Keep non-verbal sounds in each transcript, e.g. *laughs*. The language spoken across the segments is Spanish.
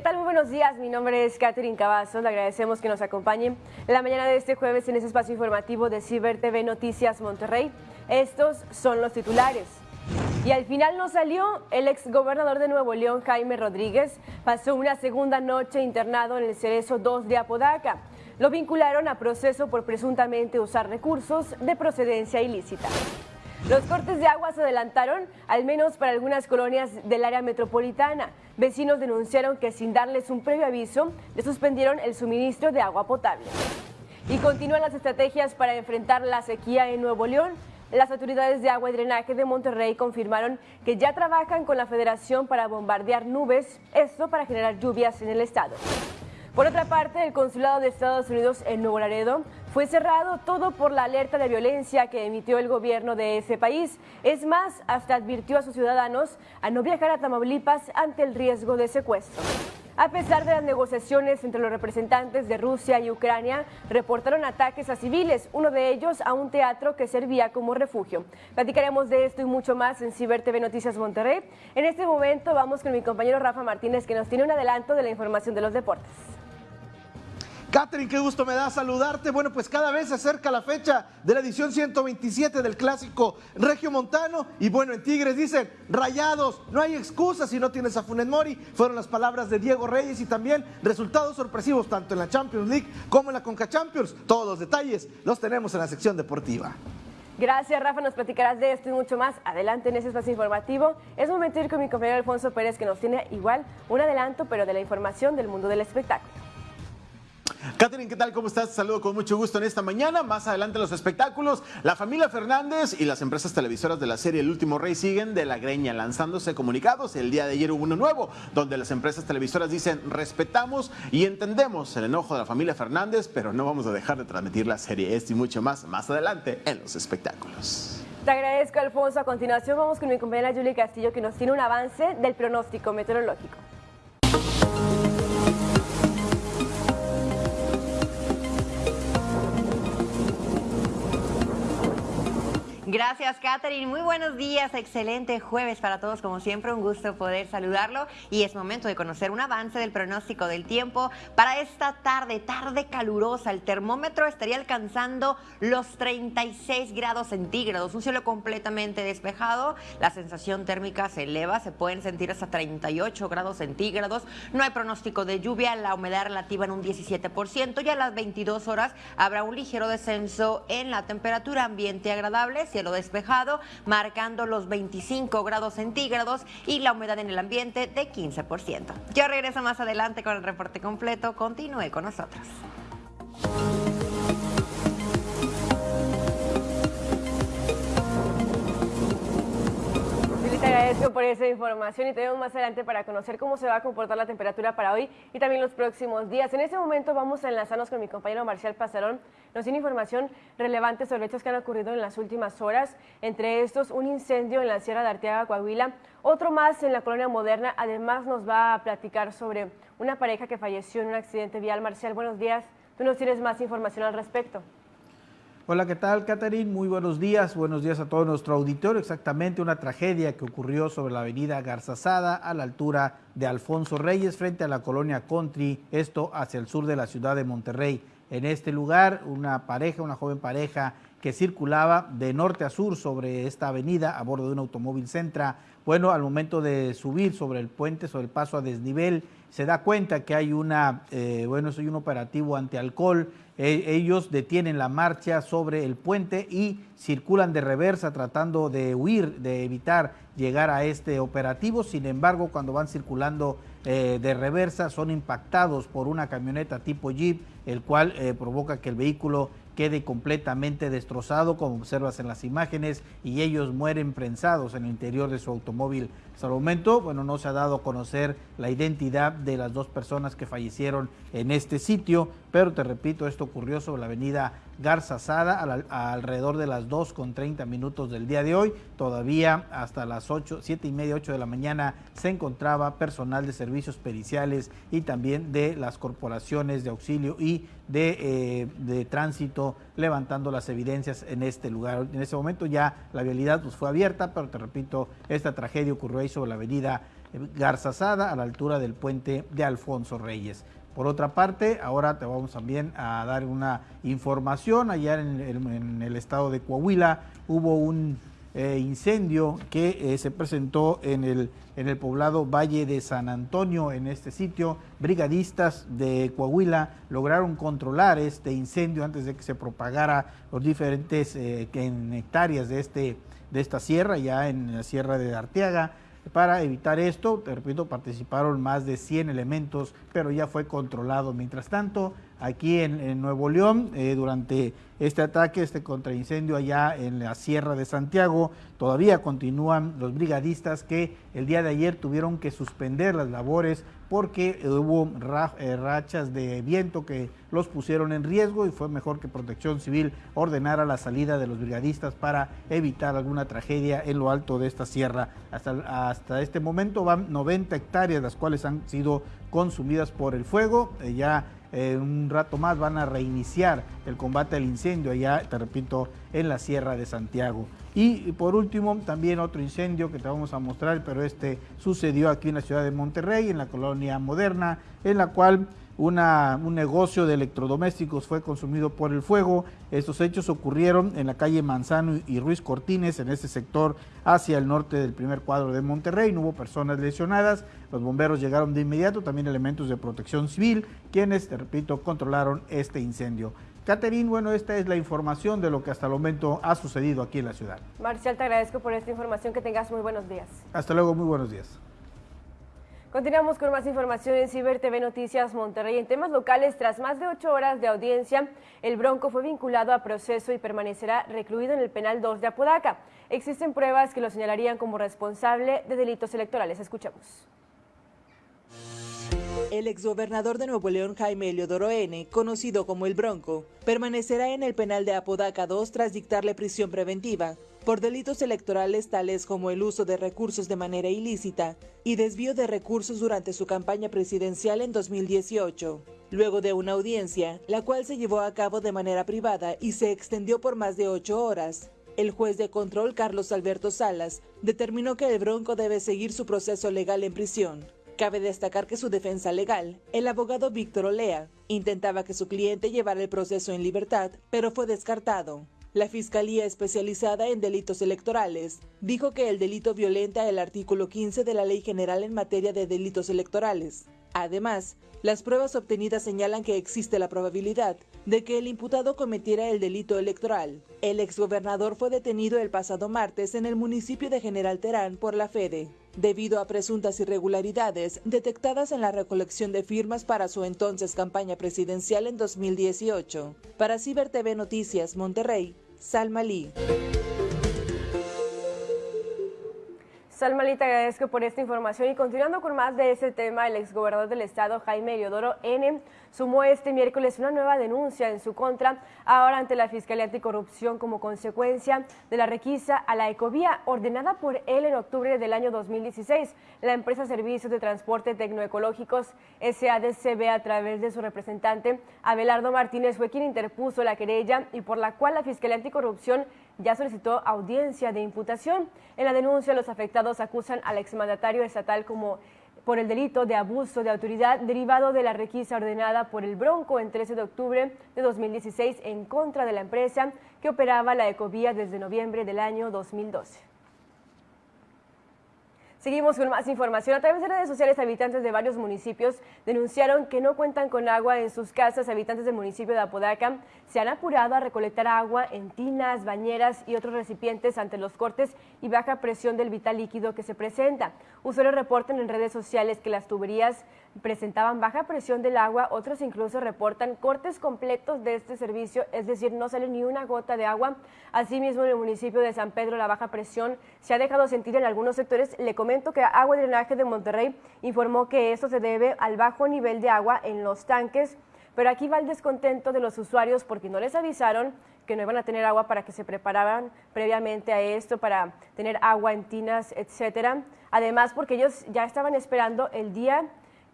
¿Qué tal? Muy buenos días. Mi nombre es Catherine Cavazos. Le agradecemos que nos acompañen en la mañana de este jueves en este espacio informativo de Ciber TV Noticias Monterrey. Estos son los titulares. Y al final no salió. El ex gobernador de Nuevo León, Jaime Rodríguez, pasó una segunda noche internado en el Cerezo 2 de Apodaca. Lo vincularon a proceso por presuntamente usar recursos de procedencia ilícita. Los cortes de agua se adelantaron, al menos para algunas colonias del área metropolitana. Vecinos denunciaron que sin darles un previo aviso, le suspendieron el suministro de agua potable. Y continúan las estrategias para enfrentar la sequía en Nuevo León. Las autoridades de agua y drenaje de Monterrey confirmaron que ya trabajan con la federación para bombardear nubes, esto para generar lluvias en el estado. Por otra parte, el consulado de Estados Unidos en Nuevo Laredo fue cerrado todo por la alerta de violencia que emitió el gobierno de ese país. Es más, hasta advirtió a sus ciudadanos a no viajar a Tamaulipas ante el riesgo de secuestro. A pesar de las negociaciones entre los representantes de Rusia y Ucrania, reportaron ataques a civiles, uno de ellos a un teatro que servía como refugio. Platicaremos de esto y mucho más en Ciber TV Noticias Monterrey. En este momento vamos con mi compañero Rafa Martínez que nos tiene un adelanto de la información de los deportes. Catherine, qué gusto me da saludarte. Bueno, pues cada vez se acerca la fecha de la edición 127 del clásico Regio Montano. Y bueno, en Tigres dicen, rayados, no hay excusa si no tienes a Funes Mori. Fueron las palabras de Diego Reyes y también resultados sorpresivos tanto en la Champions League como en la Conca Champions. Todos los detalles los tenemos en la sección deportiva. Gracias, Rafa. Nos platicarás de esto y mucho más adelante en ese espacio informativo. Es momento de ir con mi compañero Alfonso Pérez, que nos tiene igual un adelanto, pero de la información del mundo del espectáculo. Catherine, ¿qué tal? ¿Cómo estás? Saludo con mucho gusto en esta mañana. Más adelante los espectáculos. La familia Fernández y las empresas televisoras de la serie El Último Rey siguen de la greña lanzándose comunicados. El día de ayer hubo uno nuevo donde las empresas televisoras dicen respetamos y entendemos el enojo de la familia Fernández, pero no vamos a dejar de transmitir la serie. Esto y mucho más más adelante en los espectáculos. Te agradezco, Alfonso. A continuación vamos con mi compañera Julie Castillo que nos tiene un avance del pronóstico meteorológico. Gracias, Katherine. Muy buenos días. Excelente jueves para todos. Como siempre, un gusto poder saludarlo. Y es momento de conocer un avance del pronóstico del tiempo para esta tarde, tarde calurosa. El termómetro estaría alcanzando los 36 grados centígrados. Un cielo completamente despejado. La sensación térmica se eleva. Se pueden sentir hasta 38 grados centígrados. No hay pronóstico de lluvia. La humedad relativa en un 17%. Y a las 22 horas habrá un ligero descenso en la temperatura ambiente agradable cielo despejado, marcando los 25 grados centígrados y la humedad en el ambiente de 15%. Yo regreso más adelante con el reporte completo. Continúe con nosotros. Agradezco por esa información y tenemos más adelante para conocer cómo se va a comportar la temperatura para hoy y también los próximos días. En este momento vamos a enlazarnos con mi compañero Marcial Pasarón. Nos tiene información relevante sobre hechos que han ocurrido en las últimas horas. Entre estos, un incendio en la Sierra de Arteaga, Coahuila, otro más en la colonia moderna. Además, nos va a platicar sobre una pareja que falleció en un accidente vial. Marcial, buenos días. Tú nos tienes más información al respecto. Hola, ¿qué tal, Catherine? Muy buenos días. Buenos días a todo nuestro auditorio. Exactamente una tragedia que ocurrió sobre la avenida Garzazada a la altura de Alfonso Reyes frente a la colonia Country, esto hacia el sur de la ciudad de Monterrey. En este lugar, una pareja, una joven pareja que circulaba de norte a sur sobre esta avenida a bordo de un automóvil Centra. Bueno, al momento de subir sobre el puente, sobre el paso a desnivel, se da cuenta que hay una, eh, bueno, soy un operativo antialcohol. Eh, ellos detienen la marcha sobre el puente y circulan de reversa tratando de huir, de evitar llegar a este operativo. Sin embargo, cuando van circulando eh, de reversa, son impactados por una camioneta tipo Jeep, el cual provoca que el vehículo quede completamente destrozado, como observas en las imágenes, y ellos mueren prensados en el interior de su automóvil. Hasta el momento, bueno, no se ha dado a conocer la identidad de las dos personas que fallecieron en este sitio, pero te repito, esto ocurrió sobre la avenida Garza Sada alrededor de las 2 con 30 minutos del día de hoy. Todavía hasta las 8, 7 y media, 8 de la mañana se encontraba personal de servicios periciales y también de las corporaciones de auxilio y de, eh, de tránsito levantando las evidencias en este lugar. En ese momento ya la vialidad pues, fue abierta, pero te repito, esta tragedia ocurrió ahí sobre la avenida Garzazada a la altura del puente de Alfonso Reyes. Por otra parte, ahora te vamos también a dar una información. Allá en, el estado de Coahuila hubo un eh, incendio que eh, se presentó en el, en el poblado Valle de San Antonio. En este sitio, brigadistas de Coahuila lograron controlar este incendio antes de que se propagara los diferentes eh, hectáreas de, este, de esta sierra, ya en la sierra de Arteaga. Para evitar esto, te repito, participaron más de 100 elementos, pero ya fue controlado. Mientras tanto, aquí en, Nuevo León, eh, durante este ataque, este contraincendio allá en la Sierra de Santiago, todavía continúan los brigadistas que el día de ayer tuvieron que suspender las labores porque hubo eh, rachas de viento que los pusieron en riesgo y fue mejor que Protección Civil ordenara la salida de los brigadistas para evitar alguna tragedia en lo alto de esta sierra. Hasta, hasta este momento van 90 hectáreas, las cuales han sido consumidas por el fuego. Eh, ya eh, un rato más van a reiniciar el combate al incendio allá, te repito, en la Sierra de Santiago. Y por último, también otro incendio que te vamos a mostrar, pero este sucedió aquí en la ciudad de Monterrey, en la colonia moderna, en la cual un negocio de electrodomésticos fue consumido por el fuego. Estos hechos ocurrieron en la calle Manzano y Ruiz Cortines, en este sector hacia el norte del primer cuadro de Monterrey. No hubo personas lesionadas. Los bomberos llegaron de inmediato, también elementos de protección civil, quienes, te repito, controlaron este incendio. Caterín, bueno, esta es la información de lo que hasta el momento ha sucedido aquí en la ciudad. Marcial, te agradezco por esta información. Que tengas muy buenos días. Hasta luego, muy buenos días. Continuamos con más información en Ciber TV Noticias Monterrey. En temas locales, tras más de ocho horas de audiencia, el Bronco fue vinculado a proceso y permanecerá recluido en el penal 2 de Apodaca. Existen pruebas que lo señalarían como responsable de delitos electorales. Escuchamos. El exgobernador de Nuevo León, Jaime Eliodoro N., conocido como el Bronco, permanecerá en el penal de Apodaca 2 tras dictarle prisión preventiva por delitos electorales tales como el uso de recursos de manera ilícita y desvío de recursos durante su campaña presidencial en 2018. Luego de una audiencia, la cual se llevó a cabo de manera privada y se extendió por más de ocho horas, el juez de control Carlos Alberto Salas determinó que el Bronco debe seguir su proceso legal en prisión. Cabe destacar que su defensa legal, el abogado Víctor Olea, intentaba que su cliente llevara el proceso en libertad, pero fue descartado. La Fiscalía Especializada en Delitos Electorales dijo que el delito violenta el artículo 15 de la Ley General en materia de delitos electorales. Además, las pruebas obtenidas señalan que existe la probabilidad de que el imputado cometiera el delito electoral. El exgobernador fue detenido el pasado martes en el municipio de General Terán por la FEDE, debido a presuntas irregularidades detectadas en la recolección de firmas para su entonces campaña presidencial en 2018. Para Ciber TV Noticias Monterrey, Salma Lee. Salma te agradezco por esta información y continuando con más de ese tema, el exgobernador del estado, Jaime Eliodoro N., sumó este miércoles una nueva denuncia en su contra, ahora ante la Fiscalía Anticorrupción como consecuencia de la requisa a la ecovía ordenada por él en octubre del año 2016. La empresa Servicios de Transporte Tecnoecológicos SADCB a través de su representante Abelardo Martínez fue quien interpuso la querella y por la cual la Fiscalía Anticorrupción ya solicitó audiencia de imputación. En la denuncia, los afectados acusan al exmandatario estatal como por el delito de abuso de autoridad derivado de la requisa ordenada por el Bronco en 13 de octubre de 2016 en contra de la empresa que operaba la ecovía desde noviembre del año 2012. Seguimos con más información. A través de redes sociales, habitantes de varios municipios denunciaron que no cuentan con agua en sus casas. Habitantes del municipio de Apodaca se han apurado a recolectar agua en tinas, bañeras y otros recipientes ante los cortes y baja presión del vital líquido que se presenta. Usuarios reportan en redes sociales que las tuberías presentaban baja presión del agua, otros incluso reportan cortes completos de este servicio, es decir, no sale ni una gota de agua. Asimismo, en el municipio de San Pedro la baja presión se ha dejado sentir en algunos sectores. Le comento que Agua y Drenaje de Monterrey informó que esto se debe al bajo nivel de agua en los tanques, pero aquí va el descontento de los usuarios porque no les avisaron que no iban a tener agua para que se preparaban previamente a esto, para tener agua en tinas, etcétera. Además, porque ellos ya estaban esperando el día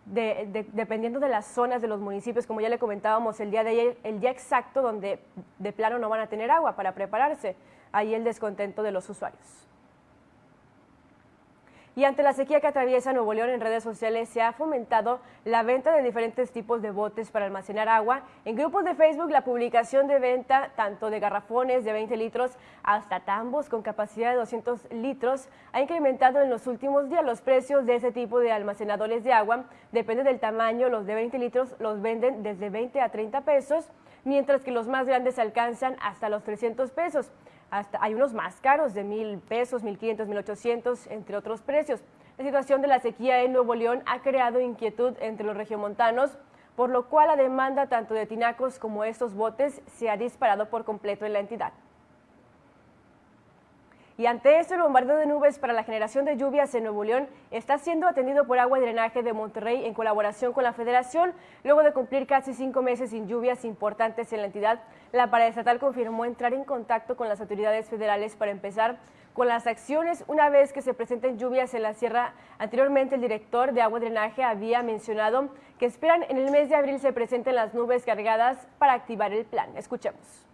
dependiendo de las zonas de los municipios, como ya le comentábamos el día de ayer, el día exacto donde de plano no van a tener agua para prepararse, ahí el descontento de los usuarios. Y ante la sequía que atraviesa Nuevo León en redes sociales se ha fomentado la venta de diferentes tipos de botes para almacenar agua. En grupos de Facebook la publicación de venta tanto de garrafones de 20 litros hasta tambos con capacidad de 200 litros ha incrementado en los últimos días los precios de ese tipo de almacenadores de agua. Depende del tamaño, los de 20 litros los venden desde 20 a 30 pesos, mientras que los más grandes alcanzan hasta los 300 pesos hasta hay unos más caros de mil pesos, mil quinientos, mil ochocientos, entre otros precios. La situación de la sequía en Nuevo León ha creado inquietud entre los regiomontanos, por lo cual la demanda tanto de tinacos como estos botes se ha disparado por completo en la entidad. Y ante esto, el bombardeo de nubes para la generación de lluvias en Nuevo León está siendo atendido por Agua y Drenaje de Monterrey en colaboración con la Federación. Luego de cumplir casi cinco meses sin lluvias importantes en la entidad, la paraestatal confirmó entrar en contacto con las autoridades federales para empezar con las acciones una vez que se presenten lluvias en la sierra. Anteriormente, el director de Agua y Drenaje había mencionado que esperan en el mes de abril se presenten las nubes cargadas para activar el plan. Escuchemos.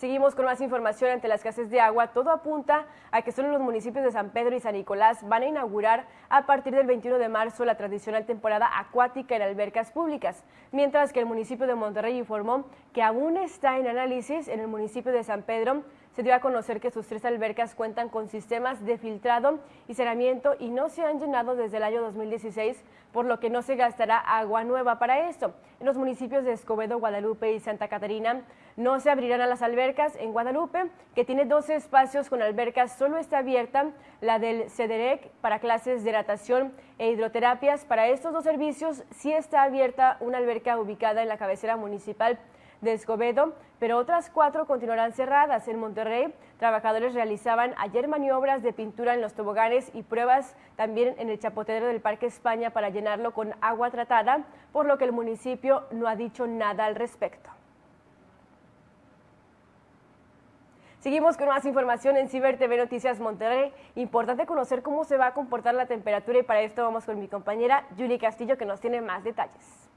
Seguimos con más información ante la escasez de agua. Todo apunta a que solo los municipios de San Pedro y San Nicolás van a inaugurar a partir del 21 de marzo la tradicional temporada acuática en albercas públicas, mientras que el municipio de Monterrey informó que aún está en análisis en el municipio de San Pedro se dio a conocer que sus tres albercas cuentan con sistemas de filtrado y cerramiento y no se han llenado desde el año 2016, por lo que no se gastará agua nueva para esto. En los municipios de Escobedo, Guadalupe y Santa Catarina no se abrirán a las albercas. En Guadalupe, que tiene 12 espacios con albercas, solo está abierta la del CEDEREC para clases de natación e hidroterapias. Para estos dos servicios sí está abierta una alberca ubicada en la cabecera municipal de Escobedo, pero otras cuatro continuarán cerradas. En Monterrey, trabajadores realizaban ayer maniobras de pintura en los toboganes y pruebas también en el chapotero del Parque España para llenarlo con agua tratada, por lo que el municipio no ha dicho nada al respecto. Seguimos con más información en Ciber TV Noticias Monterrey. Importante conocer cómo se va a comportar la temperatura y para esto vamos con mi compañera Julie Castillo que nos tiene más detalles.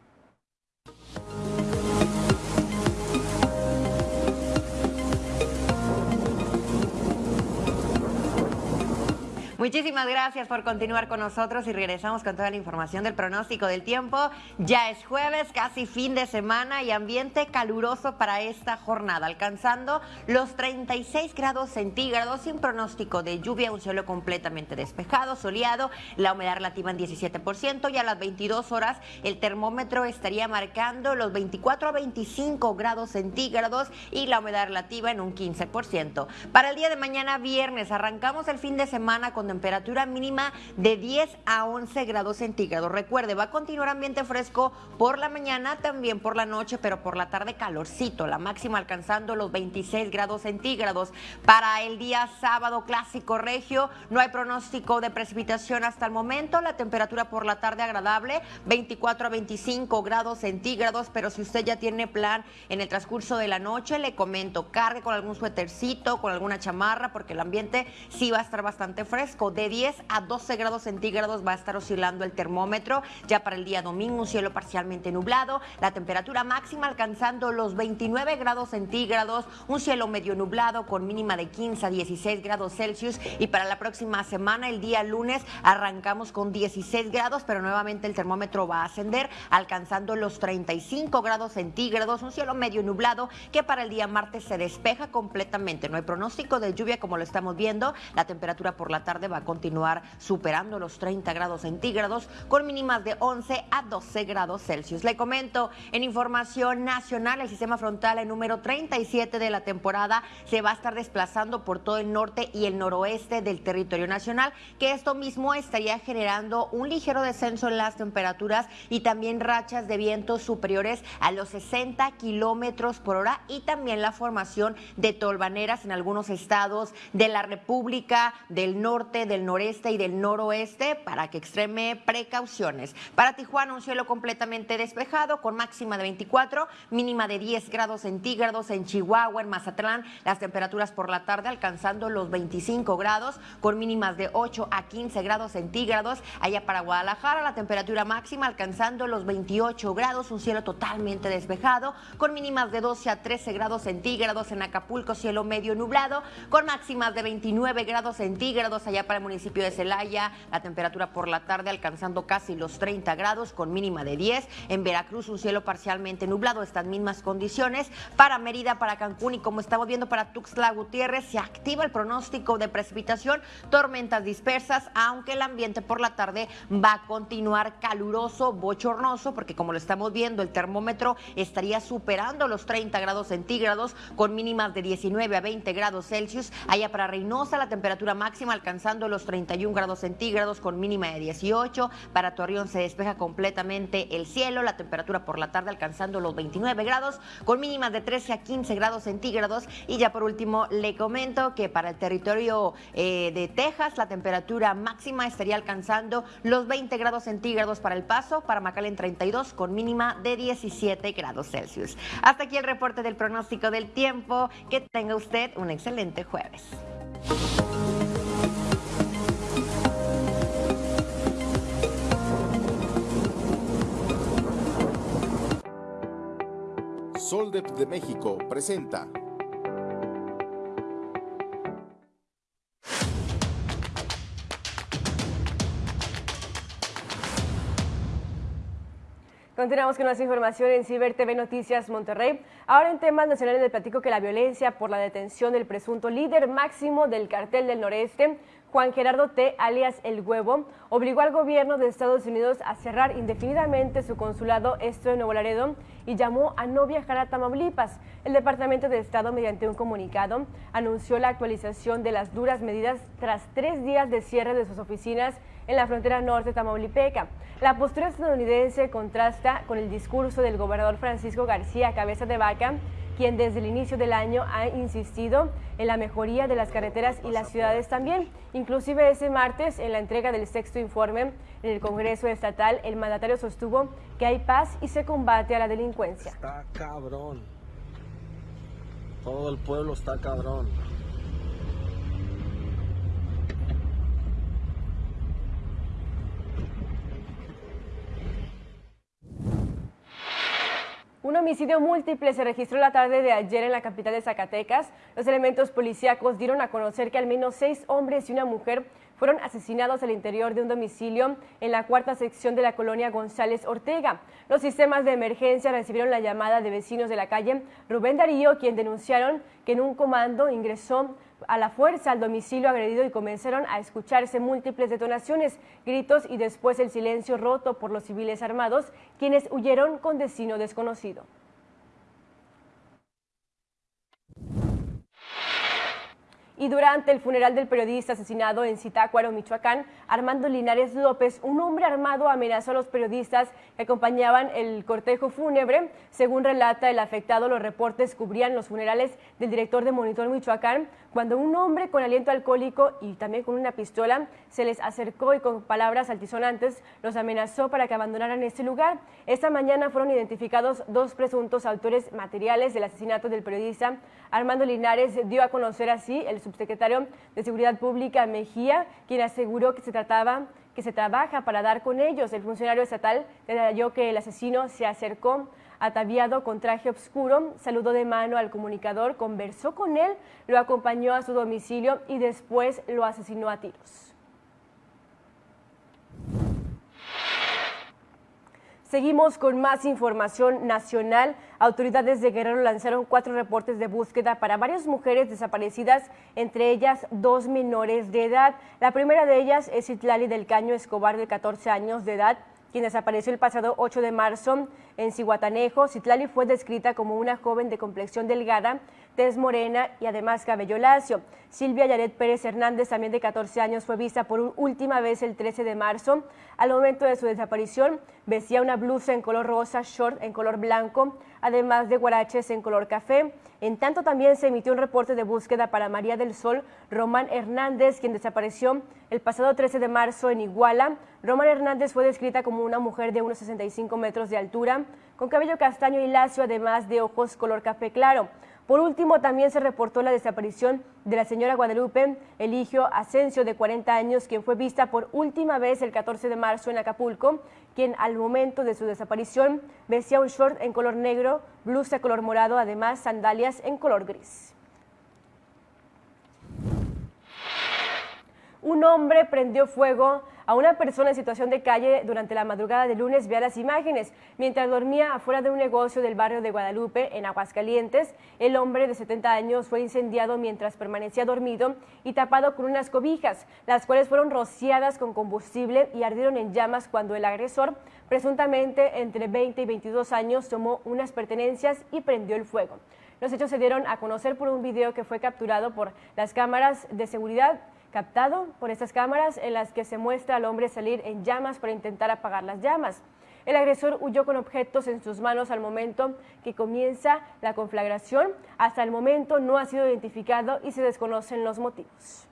Muchísimas gracias por continuar con nosotros y regresamos con toda la información del pronóstico del tiempo. Ya es jueves, casi fin de semana y ambiente caluroso para esta jornada, alcanzando los 36 grados centígrados sin pronóstico de lluvia, un cielo completamente despejado, soleado, la humedad relativa en 17% y a las 22 horas el termómetro estaría marcando los 24 a 25 grados centígrados y la humedad relativa en un 15%. Para el día de mañana viernes arrancamos el fin de semana con temperatura mínima de 10 a 11 grados centígrados. Recuerde, va a continuar ambiente fresco por la mañana, también por la noche, pero por la tarde calorcito, la máxima alcanzando los 26 grados centígrados. Para el día sábado clásico regio, no hay pronóstico de precipitación hasta el momento, la temperatura por la tarde agradable, 24 a 25 grados centígrados, pero si usted ya tiene plan en el transcurso de la noche, le comento, cargue con algún suétercito, con alguna chamarra, porque el ambiente sí va a estar bastante fresco de 10 a 12 grados centígrados va a estar oscilando el termómetro. Ya para el día domingo un cielo parcialmente nublado, la temperatura máxima alcanzando los 29 grados centígrados, un cielo medio nublado con mínima de 15 a 16 grados Celsius. Y para la próxima semana el día lunes arrancamos con 16 grados, pero nuevamente el termómetro va a ascender alcanzando los 35 grados centígrados, un cielo medio nublado que para el día martes se despeja completamente. No hay pronóstico de lluvia como lo estamos viendo, la temperatura por la tarde va a continuar superando los 30 grados centígrados con mínimas de 11 a 12 grados Celsius. Le comento en información nacional, el sistema frontal el número 37 de la temporada se va a estar desplazando por todo el norte y el noroeste del territorio nacional, que esto mismo estaría generando un ligero descenso en las temperaturas y también rachas de vientos superiores a los 60 kilómetros por hora y también la formación de tolvaneras en algunos estados de la República del Norte del noreste y del noroeste para que extreme precauciones. Para Tijuana un cielo completamente despejado con máxima de 24, mínima de 10 grados centígrados en Chihuahua, en Mazatlán, las temperaturas por la tarde alcanzando los 25 grados con mínimas de 8 a 15 grados centígrados. Allá para Guadalajara la temperatura máxima alcanzando los 28 grados, un cielo totalmente despejado con mínimas de 12 a 13 grados centígrados en Acapulco, cielo medio nublado con máximas de 29 grados centígrados allá para el municipio de Celaya, la temperatura por la tarde alcanzando casi los 30 grados con mínima de 10. En Veracruz un cielo parcialmente nublado, estas mismas condiciones. Para Mérida, para Cancún y como estamos viendo para Tuxtla Gutiérrez, se activa el pronóstico de precipitación, tormentas dispersas, aunque el ambiente por la tarde va a continuar caluroso, bochornoso, porque como lo estamos viendo, el termómetro estaría superando los 30 grados centígrados con mínimas de 19 a 20 grados Celsius. Allá para Reynosa la temperatura máxima alcanzando los 31 grados centígrados con mínima de 18. Para Torreón se despeja completamente el cielo, la temperatura por la tarde alcanzando los 29 grados con mínimas de 13 a 15 grados centígrados. Y ya por último le comento que para el territorio eh, de Texas la temperatura máxima estaría alcanzando los 20 grados centígrados para el paso, para McAllen 32 con mínima de 17 grados Celsius. Hasta aquí el reporte del pronóstico del tiempo. Que tenga usted un excelente jueves. Soldep de México presenta Continuamos con más información en Ciber TV Noticias Monterrey. Ahora en temas nacionales del platico que la violencia por la detención del presunto líder máximo del cartel del noreste, Juan Gerardo T., alias El Huevo, obligó al gobierno de Estados Unidos a cerrar indefinidamente su consulado, esto en Nuevo Laredo, y llamó a no viajar a Tamaulipas. El Departamento de Estado, mediante un comunicado, anunció la actualización de las duras medidas tras tres días de cierre de sus oficinas en la frontera norte tamaulipeca. La postura estadounidense contrasta con el discurso del gobernador Francisco García Cabeza de Vaca, quien desde el inicio del año ha insistido en la mejoría de las carreteras y las ciudades también. Inclusive ese martes, en la entrega del sexto informe en el Congreso Estatal, el mandatario sostuvo que hay paz y se combate a la delincuencia. Está cabrón. Todo el pueblo está cabrón. Un homicidio múltiple se registró la tarde de ayer en la capital de Zacatecas. Los elementos policíacos dieron a conocer que al menos seis hombres y una mujer fueron asesinados al interior de un domicilio en la cuarta sección de la colonia González Ortega. Los sistemas de emergencia recibieron la llamada de vecinos de la calle Rubén Darío, quien denunciaron que en un comando ingresó a la fuerza al domicilio agredido y comenzaron a escucharse múltiples detonaciones, gritos y después el silencio roto por los civiles armados, quienes huyeron con destino desconocido. Y durante el funeral del periodista asesinado en Zitácuaro, Michoacán, Armando Linares López, un hombre armado amenazó a los periodistas que acompañaban el cortejo fúnebre. Según relata el afectado, los reportes cubrían los funerales del director de Monitor Michoacán, cuando un hombre con aliento alcohólico y también con una pistola se les acercó y con palabras altisonantes los amenazó para que abandonaran este lugar. Esta mañana fueron identificados dos presuntos autores materiales del asesinato del periodista. Armando Linares dio a conocer así el subsecretario de Seguridad Pública Mejía, quien aseguró que se trataba que se trabaja para dar con ellos. El funcionario estatal detalló que el asesino se acercó ataviado con traje oscuro, saludó de mano al comunicador, conversó con él, lo acompañó a su domicilio y después lo asesinó a tiros. Seguimos con más información nacional. Autoridades de Guerrero lanzaron cuatro reportes de búsqueda para varias mujeres desaparecidas, entre ellas dos menores de edad. La primera de ellas es Itlali del Caño Escobar, de 14 años de edad, quien desapareció el pasado 8 de marzo En Cihuatanejo, Citlali fue descrita como una joven de complexión delgada, tez morena y además cabello lacio. Silvia Yaret Pérez Hernández, también de 14 años, fue vista por última vez el 13 de marzo. Al momento de su desaparición, vestía una blusa en color rosa, short en color blanco, además de guaraches en color café. En tanto, también se emitió un reporte de búsqueda para María del Sol Román Hernández, quien desapareció el pasado 13 de marzo en Iguala. Román Hernández fue descrita como una mujer de unos 65 metros de altura, con cabello castaño y lacio, además de ojos color café claro. Por último, también se reportó la desaparición de la señora Guadalupe Eligio Asensio, de 40 años, quien fue vista por última vez el 14 de marzo en Acapulco, quien al momento de su desaparición vestía un short en color negro, blusa color morado, además sandalias en color gris. Un hombre prendió fuego a una persona en situación de calle durante la madrugada de lunes vea las imágenes. Mientras dormía afuera de un negocio del barrio de Guadalupe, en Aguascalientes, el hombre de 70 años fue incendiado mientras permanecía dormido y tapado con unas cobijas, las cuales fueron rociadas con combustible y ardieron en llamas cuando el agresor, presuntamente entre 20 y 22 años, tomó unas pertenencias y prendió el fuego. Los hechos se dieron a conocer por un video que fue capturado por las cámaras de seguridad captado por estas cámaras en las que se muestra al hombre salir en llamas para intentar apagar las llamas. El agresor huyó con objetos en sus manos al momento que comienza la conflagración. Hasta el momento no ha sido identificado y se desconocen los motivos.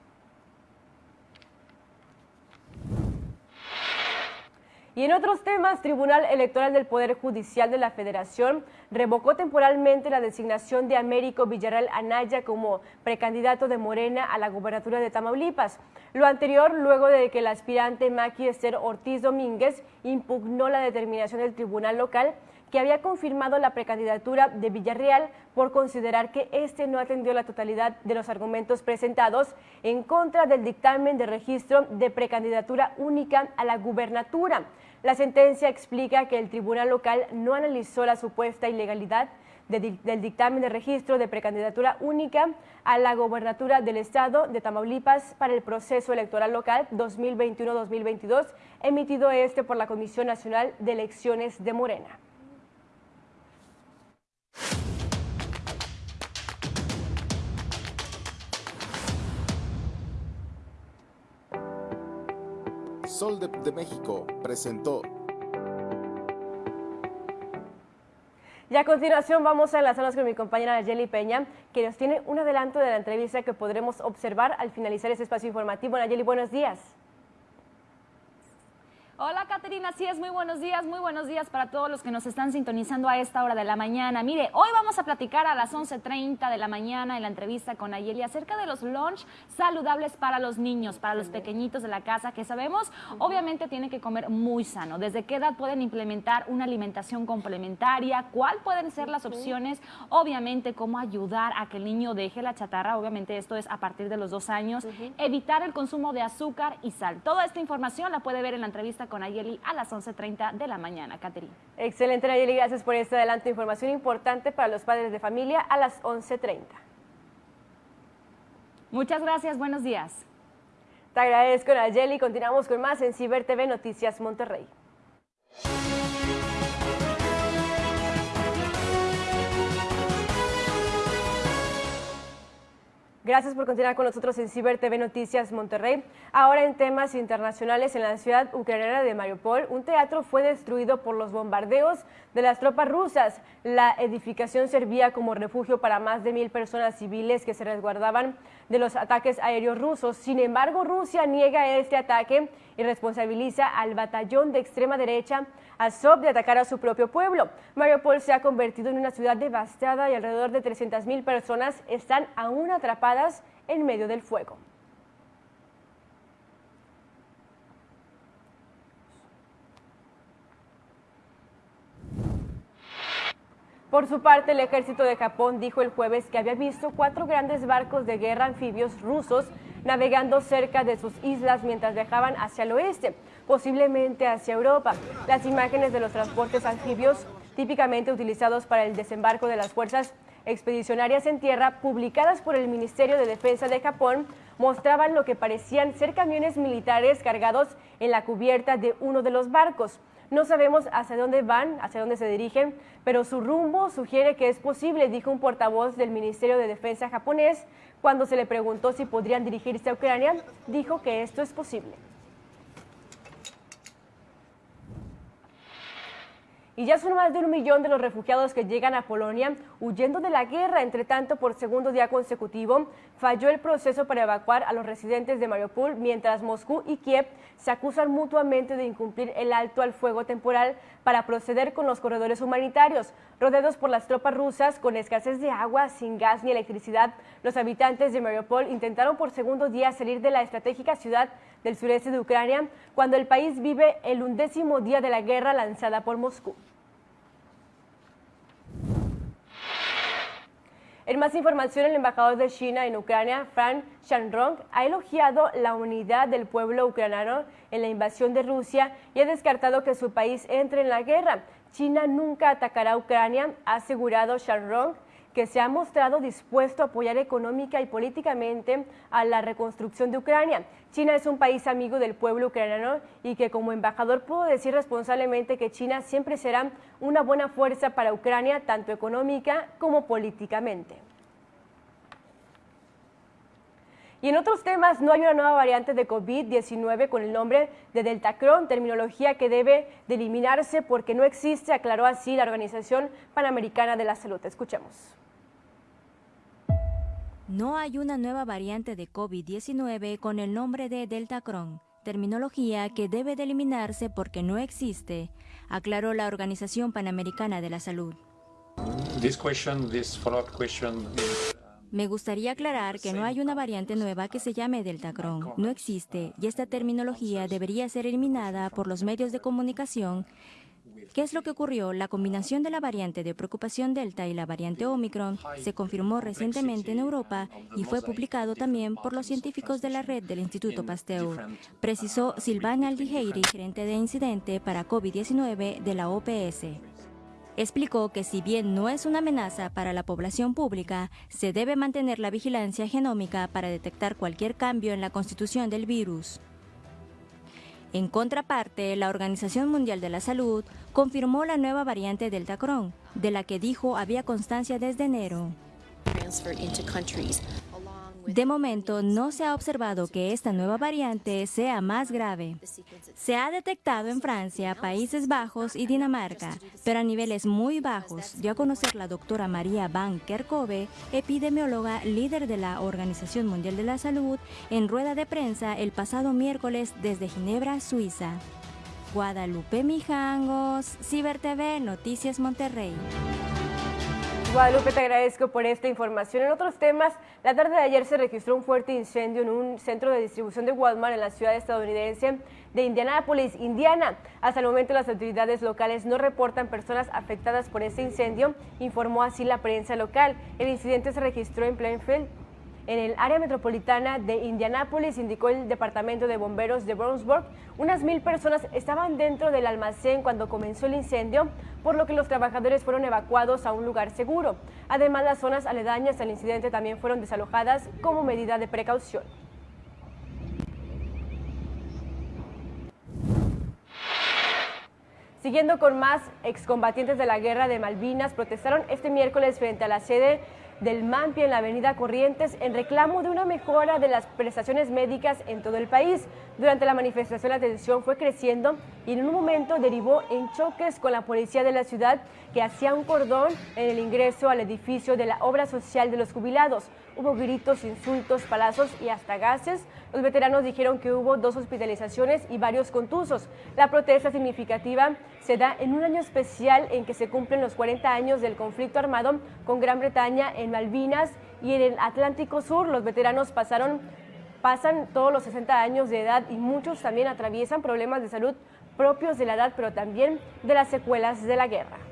Y en otros temas, Tribunal Electoral del Poder Judicial de la Federación revocó temporalmente la designación de Américo Villarreal Anaya como precandidato de Morena a la gubernatura de Tamaulipas. Lo anterior luego de que el aspirante Maki Esther Ortiz Domínguez impugnó la determinación del tribunal local que había confirmado la precandidatura de Villarreal por considerar que éste no atendió la totalidad de los argumentos presentados en contra del dictamen de registro de precandidatura única a la gubernatura. La sentencia explica que el tribunal local no analizó la supuesta ilegalidad del dictamen de registro de precandidatura única a la gobernatura del estado de Tamaulipas para el proceso electoral local 2021-2022, emitido este por la Comisión Nacional de Elecciones de Morena. Sol de, México presentó. Y a continuación vamos a enlazarnos con mi compañera Nayeli Peña, que nos tiene un adelanto de la entrevista que podremos observar al finalizar este espacio informativo. Nayeli, buenos días. Hola Caterina, así es, muy buenos días, muy buenos días para todos los que nos están sintonizando a esta hora de la mañana. Mire, hoy vamos a platicar a las 11.30 de la mañana en la entrevista con Ayeli acerca de los lunch saludables para los niños, para los pequeñitos de la casa, que sabemos obviamente tienen que comer muy sano. ¿Desde qué edad pueden implementar una alimentación complementaria? ¿Cuál pueden ser las opciones? Obviamente, cómo ayudar a que el niño deje la chatarra, obviamente esto es a partir de los dos años, evitar el consumo de azúcar y sal. Toda esta información la puede ver en la entrevista con Ayeli a las 11.30 de la mañana. Caterina. Excelente, Nayeli. Gracias por este adelanto. Información importante para los padres de familia a las 11.30. Muchas gracias. Buenos días. Te agradezco, Nayeli. Continuamos con más en Ciber TV Noticias Monterrey. Gracias por continuar con nosotros en Ciber TV Noticias Monterrey. Ahora en temas internacionales, en la ciudad ucraniana de Mariupol, un teatro fue destruido por los bombardeos de las tropas rusas. La edificación servía como refugio para más de mil personas civiles que se resguardaban de los ataques aéreos rusos. Sin embargo, Rusia niega este ataque y responsabiliza al batallón de extrema derecha Azov de atacar a su propio pueblo. Mariupol se ha convertido en una ciudad devastada y alrededor de 300.000 personas están aún atrapadas en medio del fuego. Por su parte, el ejército de Japón dijo el jueves que había visto cuatro grandes barcos de guerra anfibios rusos navegando cerca de sus islas mientras viajaban hacia el oeste, posiblemente hacia Europa. Las imágenes de los transportes anfibios, típicamente utilizados para el desembarco de las fuerzas expedicionarias en tierra, publicadas por el Ministerio de Defensa de Japón, mostraban lo que parecían ser camiones militares cargados en la cubierta de uno de los barcos. No sabemos hacia dónde van, hacia dónde se dirigen, pero su rumbo sugiere que es posible, dijo un portavoz del Ministerio de Defensa japonés. Cuando se le preguntó si podrían dirigirse a Ucrania, dijo que esto es posible. Y ya son más de un millón de los refugiados que llegan a Polonia huyendo de la guerra. Entre tanto, por segundo día consecutivo, falló el proceso para evacuar a los residentes de Mariupol, mientras Moscú y Kiev se acusan mutuamente de incumplir el alto al fuego temporal para proceder con los corredores humanitarios. Rodeados por las tropas rusas, con escasez de agua, sin gas ni electricidad, los habitantes de Mariupol intentaron por segundo día salir de la estratégica ciudad del sureste de Ucrania, cuando el país vive el undécimo día de la guerra lanzada por Moscú. En más información, el embajador de China en Ucrania, Frank Shanrong, ha elogiado la unidad del pueblo ucraniano en la invasión de Rusia y ha descartado que su país entre en la guerra. China nunca atacará a Ucrania, ha asegurado Shanrong, que se ha mostrado dispuesto a apoyar económica y políticamente a la reconstrucción de Ucrania. China es un país amigo del pueblo ucraniano y que como embajador puedo decir responsablemente que China siempre será una buena fuerza para Ucrania, tanto económica como políticamente. Y en otros temas, no hay una nueva variante de COVID-19 con el nombre de Deltacron, terminología que debe de eliminarse porque no existe, aclaró así la Organización Panamericana de la Salud. Escuchemos. No hay una nueva variante de COVID-19 con el nombre de Deltacron, terminología que debe de eliminarse porque no existe, aclaró la Organización Panamericana de la Salud. Me gustaría aclarar que no hay una variante nueva que se llame Deltacron. No existe y esta terminología debería ser eliminada por los medios de comunicación ¿Qué es lo que ocurrió? La combinación de la variante de preocupación Delta y la variante Omicron se confirmó recientemente en Europa y fue publicado también por los científicos de la red del Instituto Pasteur, precisó Silvana Aldiheiri, gerente de incidente para COVID-19 de la OPS. Explicó que si bien no es una amenaza para la población pública, se debe mantener la vigilancia genómica para detectar cualquier cambio en la constitución del virus. En contraparte, la Organización Mundial de la Salud confirmó la nueva variante Delta Cron, de la que dijo había constancia desde enero. De momento, no se ha observado que esta nueva variante sea más grave. Se ha detectado en Francia, Países Bajos y Dinamarca, pero a niveles muy bajos, dio a conocer la doctora María Van Kerkhove, epidemióloga líder de la Organización Mundial de la Salud, en rueda de prensa el pasado miércoles desde Ginebra, Suiza. Guadalupe Mijangos, Ciber TV, Noticias Monterrey. Guadalupe, te agradezco por esta información. En otros temas, la tarde de ayer se registró un fuerte incendio en un centro de distribución de Walmart en la ciudad estadounidense de Indianápolis, Indiana. Hasta el momento las autoridades locales no reportan personas afectadas por este incendio, informó así la prensa local. El incidente se registró en Plainfield, en el área metropolitana de Indianápolis, indicó el Departamento de Bomberos de Brownsburg. Unas mil personas estaban dentro del almacén cuando comenzó el incendio, por lo que los trabajadores fueron evacuados a un lugar seguro. Además, las zonas aledañas al incidente también fueron desalojadas como medida de precaución. Siguiendo con más, excombatientes de la guerra de Malvinas protestaron este miércoles frente a la sede del MAMPI en la avenida Corrientes en reclamo de una mejora de las prestaciones médicas en todo el país. Durante la manifestación la tensión fue creciendo y en un momento derivó en choques con la policía de la ciudad que hacía un cordón en el ingreso al edificio de la obra social de los jubilados. Hubo gritos, insultos, palazos y hasta gases. Los veteranos dijeron que hubo dos hospitalizaciones y varios contusos. La protesta significativa se da en un año especial en que se cumplen los 40 años del conflicto armado con Gran Bretaña en Malvinas y en el Atlántico Sur. Los veteranos pasaron, pasan todos los 60 años de edad y muchos también atraviesan problemas de salud propios de la edad, pero también de las secuelas de la guerra.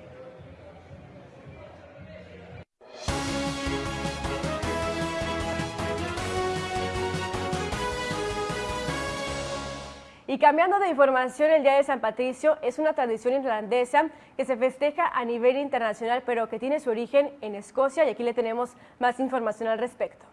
Y cambiando de información, el Día de San Patricio es una tradición irlandesa que se festeja a nivel internacional, pero que tiene su origen en Escocia y aquí le tenemos más información al respecto.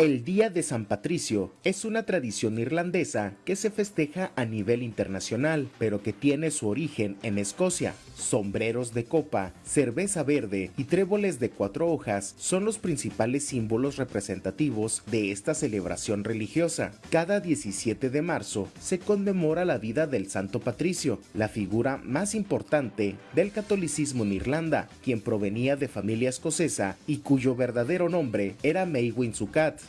El Día de San Patricio es una tradición irlandesa que se festeja a nivel internacional, pero que tiene su origen en Escocia. Sombreros de copa, cerveza verde y tréboles de cuatro hojas son los principales símbolos representativos de esta celebración religiosa. Cada 17 de marzo se conmemora la vida del Santo Patricio, la figura más importante del catolicismo en Irlanda, quien provenía de familia escocesa y cuyo verdadero nombre era Maywin Sukat.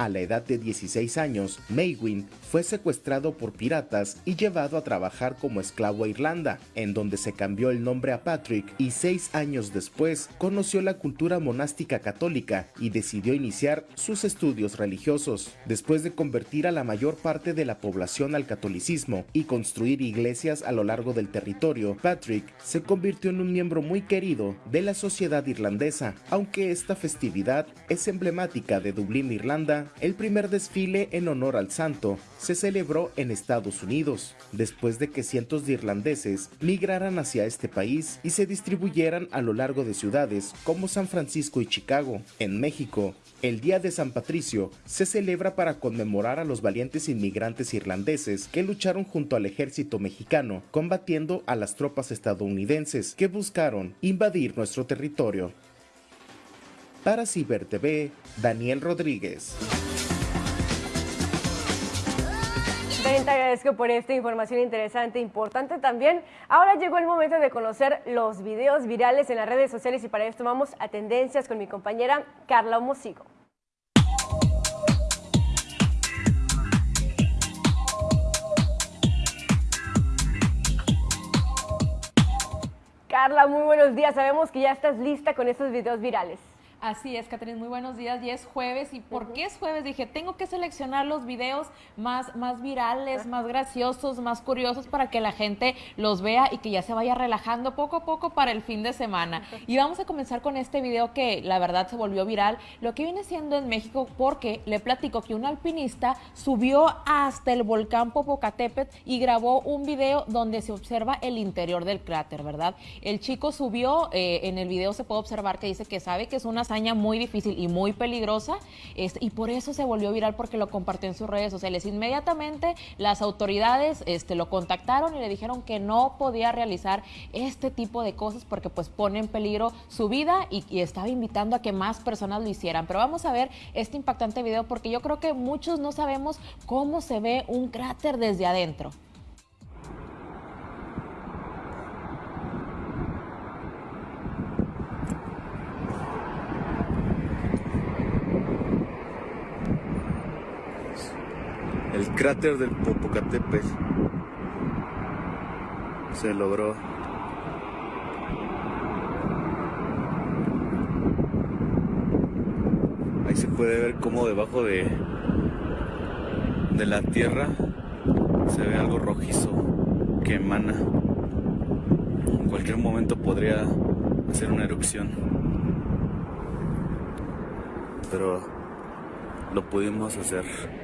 A la edad de 16 años, Maywin fue secuestrado por piratas y llevado a trabajar como esclavo a Irlanda, en donde se cambió el nombre a Patrick y seis años después conoció la cultura monástica católica y decidió iniciar sus estudios religiosos. Después de convertir a la mayor parte de la población al catolicismo y construir iglesias a lo largo del territorio, Patrick se convirtió en un miembro muy querido de la sociedad irlandesa, aunque esta festividad es emblemática de Dublín, Irlanda, el primer desfile en honor al santo se celebró en Estados Unidos, después de que cientos de irlandeses migraran hacia este país y se distribuyeran a lo largo de ciudades como San Francisco y Chicago. En México, el Día de San Patricio se celebra para conmemorar a los valientes inmigrantes irlandeses que lucharon junto al ejército mexicano combatiendo a las tropas estadounidenses que buscaron invadir nuestro territorio. Para Ciber TV, Daniel Rodríguez. También te agradezco por esta información interesante e importante también. Ahora llegó el momento de conocer los videos virales en las redes sociales y para esto vamos a tendencias con mi compañera Carla Homosigo. Carla, muy buenos días. Sabemos que ya estás lista con estos videos virales. Así es, Catherine, muy buenos días. Y es jueves. ¿Y por qué es jueves? Dije, tengo que seleccionar los videos más, más virales, más graciosos, más curiosos para que la gente los vea y que ya se vaya relajando poco a poco para el fin de semana. Y vamos a comenzar con este video que la verdad se volvió viral. Lo que viene siendo en México porque le platico que un alpinista subió hasta el volcán Popocatépetl y grabó un video donde se observa el interior del cráter, ¿verdad? El chico subió, eh, en el video se puede observar que dice que sabe que es una hazaña muy difícil y muy peligrosa este, y por eso se volvió viral porque lo compartió en sus redes sociales. Inmediatamente las autoridades este, lo contactaron y le dijeron que no podía realizar este tipo de cosas porque pues pone en peligro su vida y, y estaba invitando a que más personas lo hicieran. Pero vamos a ver este impactante video porque yo creo que muchos no sabemos cómo se ve un cráter desde adentro. El cráter del Popocatépetl se logró. Ahí se puede ver cómo debajo de, de la tierra se ve algo rojizo que emana. En cualquier momento podría hacer una erupción. Pero lo pudimos hacer.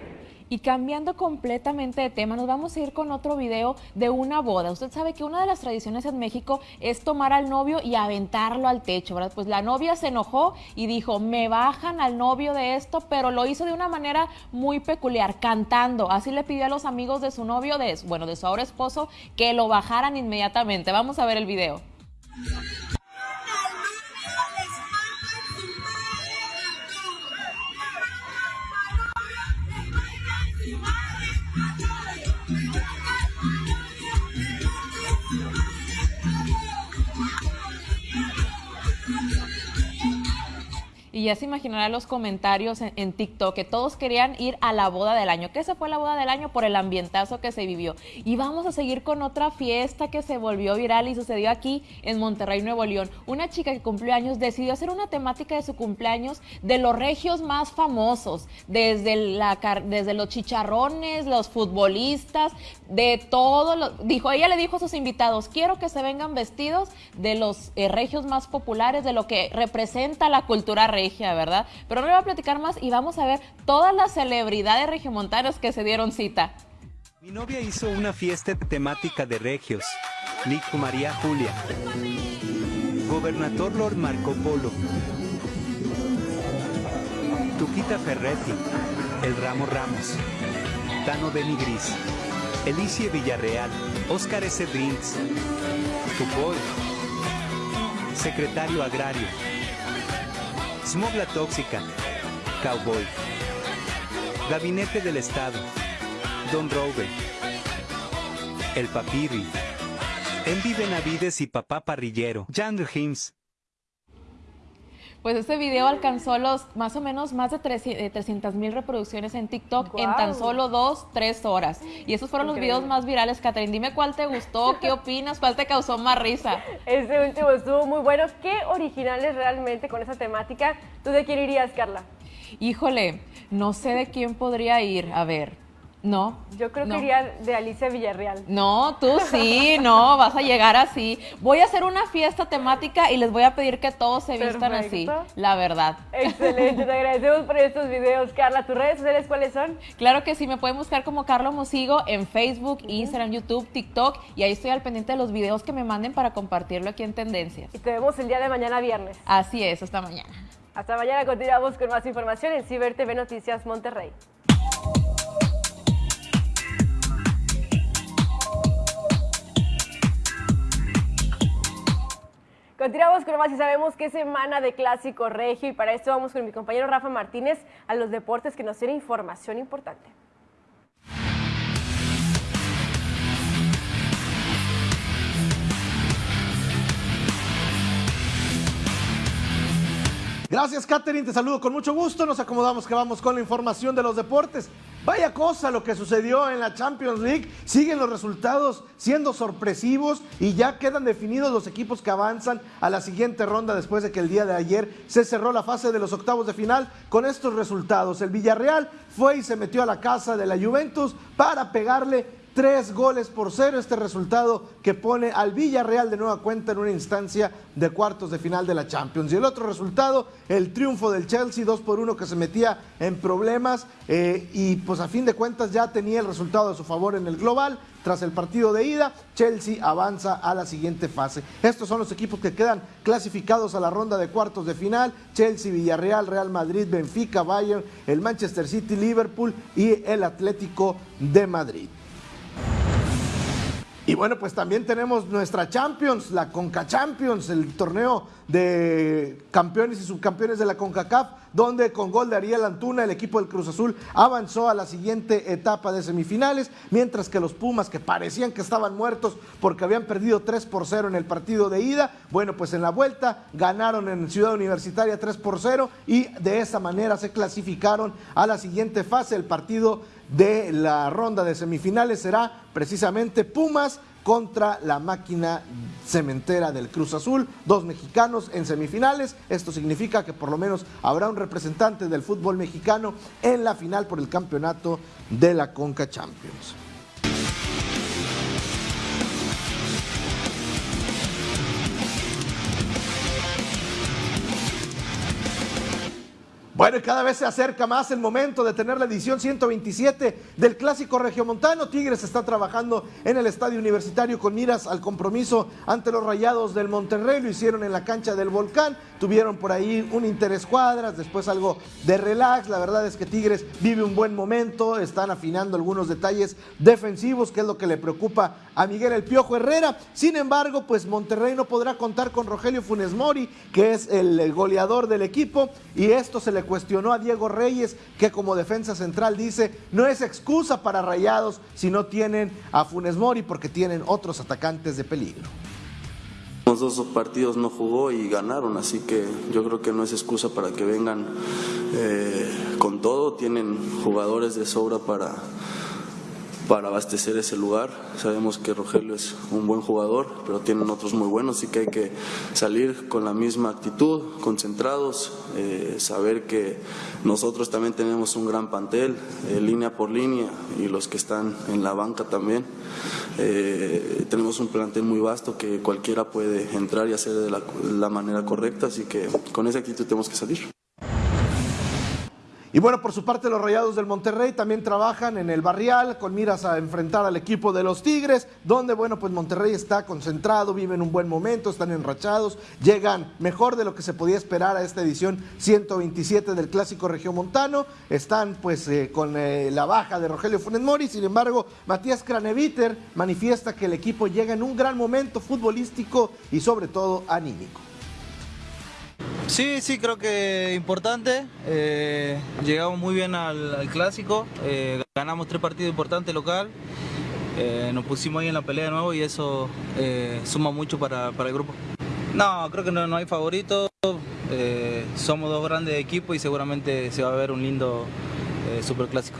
Y cambiando completamente de tema, nos vamos a ir con otro video de una boda. Usted sabe que una de las tradiciones en México es tomar al novio y aventarlo al techo, ¿verdad? Pues la novia se enojó y dijo, me bajan al novio de esto, pero lo hizo de una manera muy peculiar, cantando. Así le pidió a los amigos de su novio, de, bueno, de su ahora esposo, que lo bajaran inmediatamente. Vamos a ver el video. Y ya se imaginarán los comentarios en, TikTok que todos querían ir a la boda del año. ¿Qué se fue la boda del año? Por el ambientazo que se vivió. Y vamos a seguir con otra fiesta que se volvió viral y sucedió aquí en Monterrey, Nuevo León. Una chica que cumplió años decidió hacer una temática de su cumpleaños de los regios más famosos, desde, la, desde los chicharrones, los futbolistas, de todo. Lo, dijo, ella le dijo a sus invitados, quiero que se vengan vestidos de los eh, regios más populares, de lo que representa la cultura regia ¿verdad? Pero no le voy a platicar más y vamos a ver todas las celebridades regiomontanas que se dieron cita. Mi novia hizo una fiesta temática de regios. Nico María Julia. Gobernador Lord Marco Polo. Tuquita Ferretti. El Ramo Ramos, Tano Benigris, Elicie Villarreal, Oscar S. Drinks, Tupoy, Secretario Agrario, Smogla Tóxica, Cowboy, Gabinete del Estado, Don Robe, El Papirri, Envy Benavides y Papá Parrillero, Jan Hims. Pues este video alcanzó los más o menos más de 300 mil reproducciones en TikTok en tan solo dos, tres horas. Y esos fueron los videos más virales, Catherine. Dime cuál te gustó, *laughs* qué opinas, cuál te causó más risa. Este último estuvo muy bueno. ¿Qué originales realmente con esa temática? ¿Tú de quién irías, Carla? Híjole, no sé de quién podría ir. A ver, no. Yo creo que iría de Alicia Villarreal. No, tú sí, no, vas a llegar así. Voy a hacer una fiesta temática y les voy a pedir que todos se vistan así, la verdad. Excelente, te agradecemos por estos videos, Carla. ¿Tus redes sociales cuáles son? Claro que sí, me pueden buscar como Carlos Mosigo en Facebook, Instagram, YouTube, TikTok y ahí estoy al pendiente de los videos que me manden para compartirlo aquí en Tendencias. Y te vemos el día de mañana viernes. Así es, hasta mañana. Hasta mañana continuamos con más información en Ciber TV Noticias Monterrey. Continuamos con más y sabemos que es semana de clásico regio y para esto vamos con mi compañero Rafa Martínez a los deportes que nos tiene información importante. Gracias, Katherine. Te saludo con mucho gusto. Nos acomodamos que vamos con la información de los deportes. Vaya cosa lo que sucedió en la Champions League. Siguen los resultados siendo sorpresivos y ya quedan definidos los equipos que avanzan a la siguiente ronda después de que el día de ayer se cerró la fase de los octavos de final con estos resultados. El Villarreal fue y se metió a la casa de la Juventus para pegarle tres goles por cero. Este resultado que pone al Villarreal de nueva cuenta en una instancia de cuartos de final de la Champions. Y el otro resultado, el triunfo del Chelsea, dos por uno que se metía en problemas eh, y pues a fin de cuentas ya tenía el resultado a su favor en el global. Tras el partido de ida, Chelsea avanza a la siguiente fase. Estos son los equipos que quedan clasificados a la ronda de cuartos de final. Chelsea, Villarreal, Real Madrid, Benfica, Bayern, el Manchester City, Liverpool y el Atlético de Madrid. Y bueno, pues también tenemos nuestra Champions, la Conca Champions, el torneo de campeones y subcampeones de la CONCACAF, donde con gol de Ariel Antuna el equipo del Cruz Azul avanzó a la siguiente etapa de semifinales, mientras que los Pumas, que parecían que estaban muertos porque habían perdido 3 por 0 en el partido de ida, bueno, pues en la vuelta ganaron en Ciudad Universitaria 3 por 0 y de esa manera se clasificaron a la siguiente fase. El partido de la ronda de semifinales será precisamente Pumas contra la máquina cementera del Cruz Azul, dos mexicanos en semifinales. Esto significa que por lo menos habrá un representante del fútbol mexicano en la final por el campeonato de la Conca Champions. Bueno, y cada vez se acerca más el momento de tener la edición 127 del Clásico Regiomontano. Tigres está trabajando en el Estadio Universitario con miras al compromiso ante los Rayados del Monterrey. Lo hicieron en la cancha del Volcán. Tuvieron por ahí un interés cuadras, después algo de relax. La verdad es que Tigres vive un buen momento. Están afinando algunos detalles defensivos, que es lo que le preocupa a Miguel El Piojo Herrera. Sin embargo, pues Monterrey no podrá contar con Rogelio Funes Mori, que es el goleador del equipo. Y esto se le cuestionó a Diego Reyes, que como defensa central dice, no es excusa para Rayados si no tienen a Funes Mori porque tienen otros atacantes de peligro. Los dos partidos no jugó y ganaron, así que yo creo que no es excusa para que vengan eh, con todo. Tienen jugadores de sobra para, para abastecer ese lugar. Sabemos que Rogelio es un buen jugador, pero tienen otros muy buenos, así que hay que salir con la misma actitud, concentrados, eh, saber que nosotros también tenemos un gran pantel, eh, línea por línea, y los que están en la banca también. Eh, tenemos un plantel muy vasto que cualquiera puede entrar y hacer de la manera correcta, así que con esa actitud tenemos que salir. Y bueno, por su parte los Rayados del Monterrey también trabajan en el barrial con miras a enfrentar al equipo de los Tigres, donde bueno, pues Monterrey está concentrado, viven un buen momento, están enrachados, llegan mejor de lo que se podía esperar a esta edición 127 del Clásico Regiomontano, están pues eh, con eh, la baja de Rogelio Funes Mori, sin embargo, Matías Craneviter manifiesta que el equipo llega en un gran momento futbolístico y sobre todo anímico. Sí, sí, creo que importante. Eh, llegamos muy bien al, clásico, eh, ganamos tres partidos importantes local, eh, nos pusimos ahí en la pelea de nuevo y eso suma mucho para, el grupo. No, creo que no, no hay favoritos, somos dos grandes equipos y seguramente se va a ver un lindo superclásico.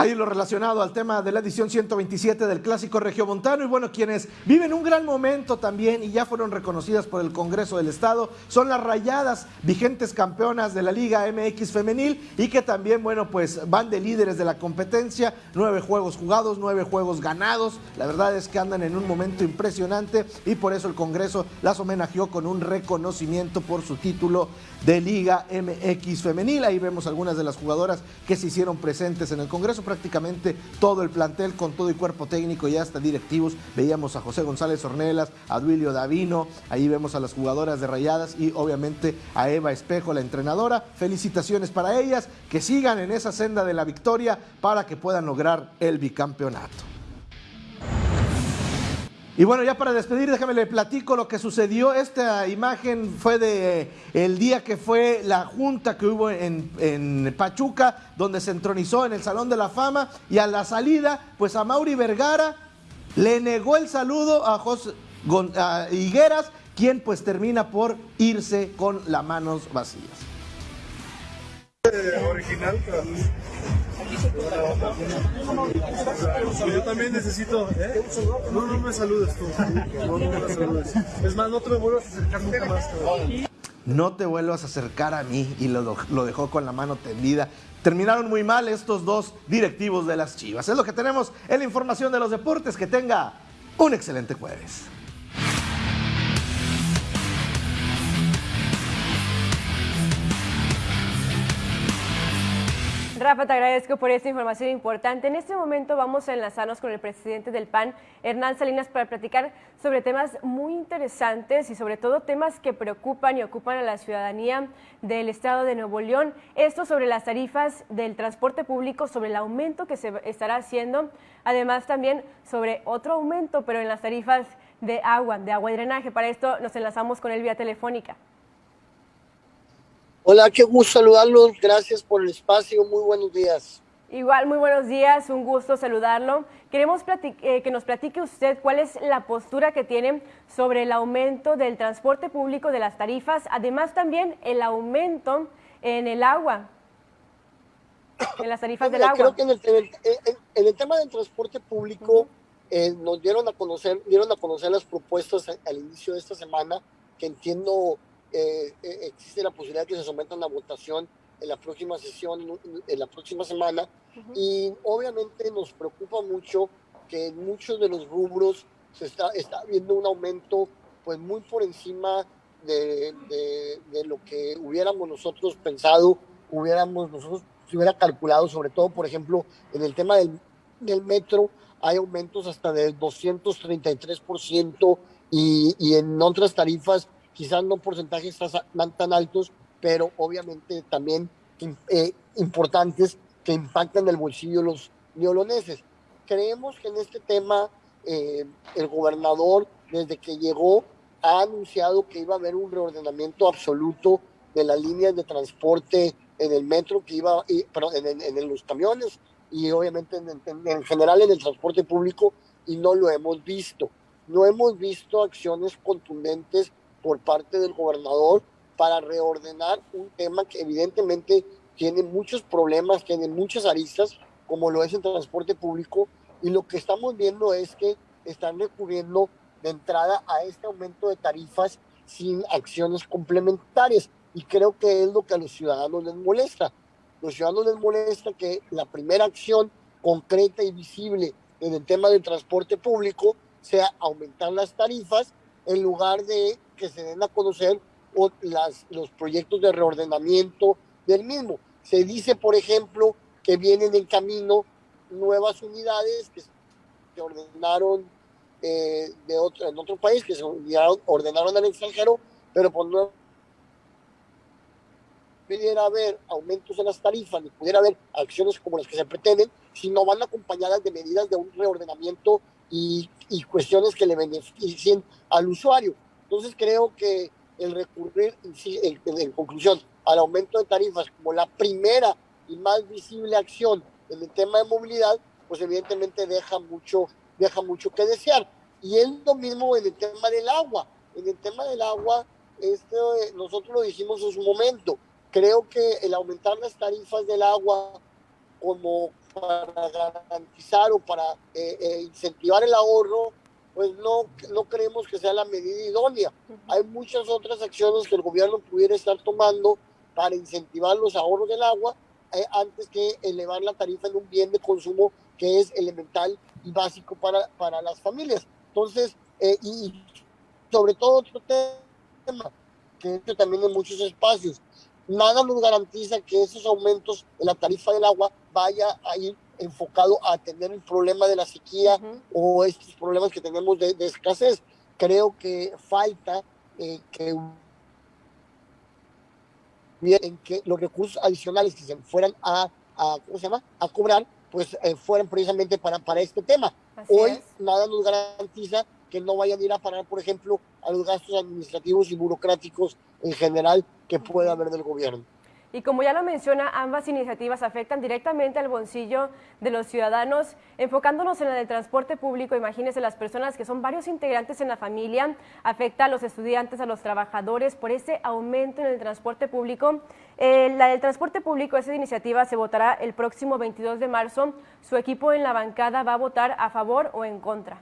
Ahí lo relacionado al tema de la edición 127 del Clásico Regiomontano y bueno, quienes viven un gran momento también y ya fueron reconocidas por el Congreso del Estado son las Rayadas, vigentes campeonas de la Liga MX femenil y que también, bueno, pues van de líderes de la competencia, nueve juegos jugados, nueve juegos ganados, la verdad es que andan en un momento impresionante y por eso el Congreso las homenajeó con un reconocimiento por su título de Liga MX femenil, ahí vemos algunas de las jugadoras que se hicieron presentes en el Congreso prácticamente todo el plantel con todo y cuerpo técnico y hasta directivos. Veíamos a José González Ornelas, a Duilio Davino, ahí vemos a las jugadoras de Rayadas y obviamente a Eva Espejo, la entrenadora. Felicitaciones para ellas, que sigan en esa senda de la victoria para que puedan lograr el bicampeonato. Y bueno, ya para despedir, déjame le platico lo que sucedió. Esta imagen fue de eh, el día que fue la junta que hubo en, Pachuca, donde se entronizó en el Salón de la Fama. Y a la salida, pues a Mauri Vergara le negó el saludo a José Higueras, quien pues termina por irse con las manos vacías. Original, yo también necesito. ¿eh? No, no me saludes tú. No, me saludes. Es más, no te vuelvas a acercar nunca más. No te vuelvas a acercar a mí. Y lo, lo dejó con la mano tendida. Terminaron muy mal estos dos directivos de las Chivas. Es lo que tenemos en la información de los deportes. Que tenga un excelente jueves. Rafa, te agradezco por esta información importante. En este momento vamos a enlazarnos con el presidente del PAN, Hernán Salinas, para platicar sobre temas muy interesantes y sobre todo temas que preocupan y ocupan a la ciudadanía del estado de Nuevo León. Esto sobre las tarifas del transporte público, sobre el aumento que se estará haciendo, además también sobre otro aumento, pero en las tarifas de agua, de agua y drenaje. Para esto nos enlazamos con él vía telefónica. Hola, qué gusto saludarlos. Gracias por el espacio. Muy buenos días. Igual, muy buenos días. Un gusto saludarlo. Queremos eh, que nos platique usted cuál es la postura que tiene sobre el aumento del transporte público, de las tarifas, además también el aumento en el agua, en las tarifas del agua. Creo que en el, tema del transporte público eh, nos dieron a conocer, dieron a conocer las propuestas al inicio de esta semana, que entiendo eh, eh, existe la posibilidad de que se someta a una votación en la próxima sesión, en la próxima semana. Y obviamente nos preocupa mucho que en muchos de los rubros se está, está viendo un aumento pues muy por encima de, de, lo que hubiéramos nosotros pensado, hubiéramos nosotros se hubiera calculado, sobre todo, por ejemplo, en el tema del, del metro, hay aumentos hasta del 233% y, y en otras tarifas quizás no porcentajes tan, tan altos, pero obviamente también eh, importantes que impactan el bolsillo de los neoloneses. Creemos que en este tema eh, el gobernador, desde que llegó, ha anunciado que iba a haber un reordenamiento absoluto de las líneas de transporte en el metro, que iba, pero en, en, los camiones y obviamente en, en, general en el transporte público, y no lo hemos visto. No hemos visto acciones contundentes por parte del gobernador para reordenar un tema que evidentemente tiene muchos problemas, tiene muchas aristas, como lo es el transporte público, y lo que estamos viendo es que están recurriendo de entrada a este aumento de tarifas sin acciones complementarias, y creo que es lo que a los ciudadanos les molesta. Los ciudadanos les molesta que la primera acción concreta y visible en el tema del transporte público sea aumentar las tarifas en lugar de que se den a conocer los proyectos de reordenamiento del mismo. Se dice, por ejemplo, que vienen en camino nuevas unidades que se ordenaron eh, de otro, en otro país, que se ordenaron al extranjero, pero por no pudiera haber aumentos en las tarifas, ni pudiera haber acciones como las que se pretenden, si no van acompañadas de medidas de un reordenamiento y cuestiones que le beneficien al usuario. Entonces creo que el recurrir, en conclusión, al aumento de tarifas como la primera y más visible acción en el tema de movilidad, pues evidentemente deja mucho, deja mucho que desear. Y es lo mismo en el tema del agua. En el tema del agua, este, nosotros lo dijimos en su momento, creo que el aumentar las tarifas del agua como para garantizar o para eh, eh, incentivar el ahorro, pues no, no creemos que sea la medida idónea. Hay muchas otras acciones que el gobierno pudiera estar tomando para incentivar los ahorros del agua eh, antes que elevar la tarifa en un bien de consumo que es elemental y básico para, para las familias. Entonces, y sobre todo otro tema, que también en muchos espacios, nada nos garantiza que esos aumentos en la tarifa del agua vaya a ir enfocado a atender el problema de la sequía o estos problemas que tenemos de, escasez. Creo que falta eh, que en que los recursos adicionales que se fueran a, ¿cómo se llama? a cobrar, pues eh, fueran precisamente para, para este tema. Hoy nada nos garantiza que no vayan a ir a parar, por ejemplo, a los gastos administrativos y burocráticos en general que pueda haber del gobierno. Y como ya lo menciona, ambas iniciativas afectan directamente al bolsillo de los ciudadanos. Enfocándonos en la del transporte público, imagínense las personas que son varios integrantes en la familia, afecta a los estudiantes, a los trabajadores por ese aumento en el transporte público. Eh, la del transporte público, esa iniciativa se votará el próximo 22 de marzo. Su equipo en la bancada va a votar a favor o en contra.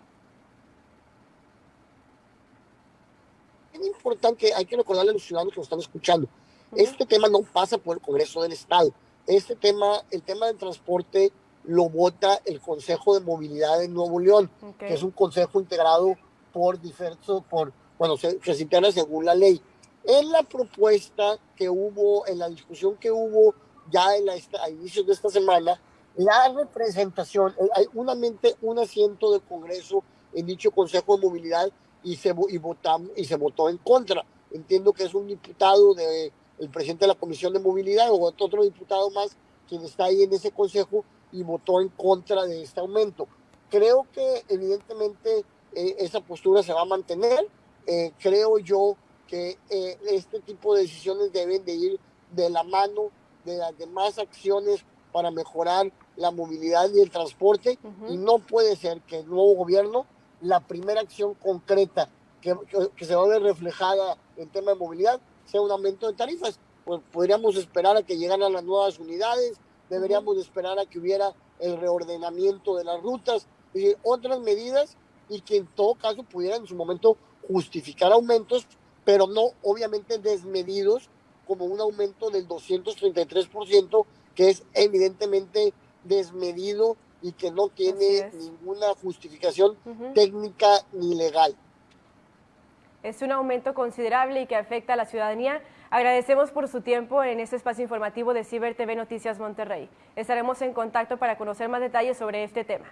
Es importante, hay que recordarle a los ciudadanos que nos están escuchando este tema no pasa por el Congreso del Estado. Este tema, el tema del transporte lo vota el Consejo de Movilidad de Nuevo León, que es un consejo integrado por diversos, por, bueno, se, se integra según la ley. En la propuesta que hubo, en la discusión que hubo ya en la, a inicios de esta semana, la representación, eh, hay unamente un asiento del Congreso en dicho Consejo de Movilidad y se, y, votamos, y se votó en contra. Entiendo que es un diputado de el presidente de la Comisión de Movilidad o otro diputado más quien está ahí en ese consejo y votó en contra de este aumento. Creo que evidentemente eh, esa postura se va a mantener. Eh, creo yo que eh, este tipo de decisiones deben de ir de la mano de las demás acciones para mejorar la movilidad y el transporte y no puede ser que el nuevo gobierno, la primera acción concreta que, que, que se va a ver reflejada en tema de movilidad sea un aumento de tarifas. Pues podríamos esperar a que llegaran las nuevas unidades, deberíamos esperar a que hubiera el reordenamiento de las rutas, y otras medidas y que en todo caso pudieran en su momento justificar aumentos, pero no obviamente desmedidos como un aumento del 233%, que es evidentemente desmedido y que no tiene ninguna justificación técnica ni legal. Es un aumento considerable y que afecta a la ciudadanía. Agradecemos por su tiempo en este espacio informativo de Ciber TV Noticias Monterrey. Estaremos en contacto para conocer más detalles sobre este tema.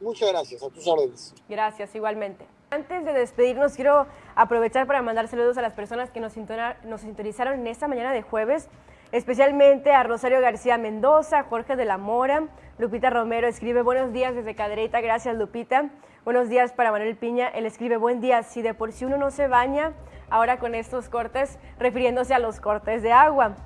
Muchas gracias, a tus órdenes. Gracias, igualmente. Antes de despedirnos, quiero aprovechar para mandar saludos a las personas que nos, nos sintonizaron en esta mañana de jueves, especialmente a Rosario García Mendoza, Jorge de la Mora, Lupita Romero escribe buenos días desde Cadereyta, gracias Lupita. Buenos días para Manuel Piña, él escribe buen día, si de por sí uno no se baña, ahora con estos cortes, refiriéndose a los cortes de agua.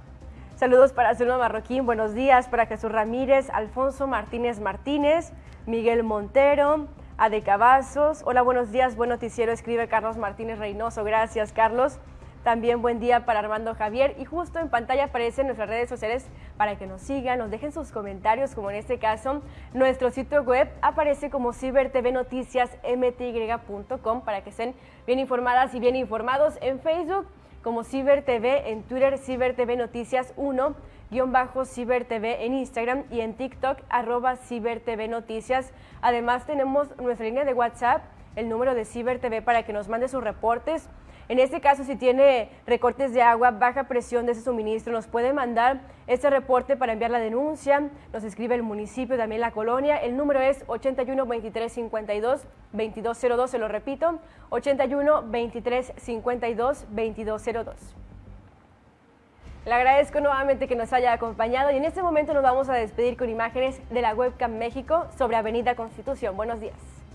Saludos para Zulma Marroquín, buenos días para Jesús Ramírez, Alfonso Martínez Martínez, Miguel Montero, Ade Cavazos. Hola, buenos días, buen noticiero, escribe Carlos Martínez Reynoso, gracias Carlos. También buen día para Armando Javier y justo en pantalla aparecen nuestras redes sociales para que nos sigan, nos dejen sus comentarios, como en este caso nuestro sitio web aparece como cibertvnoticiasmty.com para que estén bien informadas y bien informados en Facebook como Ciber TV, en Twitter Ciber TV Noticias 1, guion bajo CiberTV en Instagram y en TikTok arroba CiberTV Noticias. Además tenemos nuestra línea de WhatsApp, el número de CiberTV para que nos mande sus reportes. En este caso, si tiene recortes de agua, baja presión de ese suministro, nos puede mandar este reporte para enviar la denuncia. Nos escribe el municipio, también la colonia. El número es 81 23 52 2202, se lo repito, 81 23 52 2202. Le agradezco nuevamente que nos haya acompañado y en este momento nos vamos a despedir con imágenes de la webcam México sobre Avenida Constitución. Buenos días.